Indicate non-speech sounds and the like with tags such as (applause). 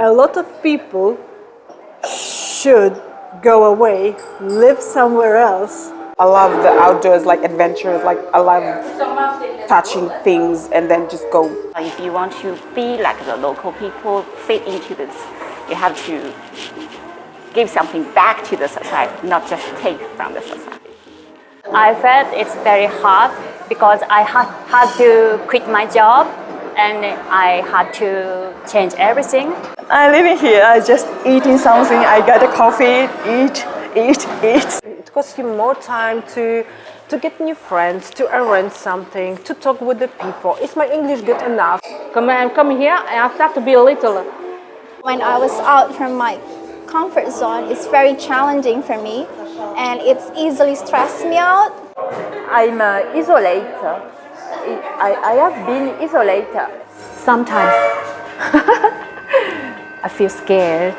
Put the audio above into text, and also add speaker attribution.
Speaker 1: A lot of people should go away, live somewhere else.
Speaker 2: I love the outdoors, like adventures, like I love touching things and then just go.
Speaker 3: If you want to be like the local people, fit into this, you have to give something back to the society, not just take from the society.
Speaker 4: I felt it's very hard because I had, had to quit my job and I had to change everything.
Speaker 5: I living here, I just eating something. I get a coffee, eat, eat, eat.
Speaker 1: It costs you more time to to get new friends, to arrange something, to talk with the people. Is my English good enough?
Speaker 6: Come, I'm coming here and I start to be a little
Speaker 7: When I was out from my comfort zone, it's very challenging for me and it's easily stressed me out.
Speaker 5: I'm uh, isolated. I, I have been isolated.
Speaker 8: Sometimes (laughs) I feel scared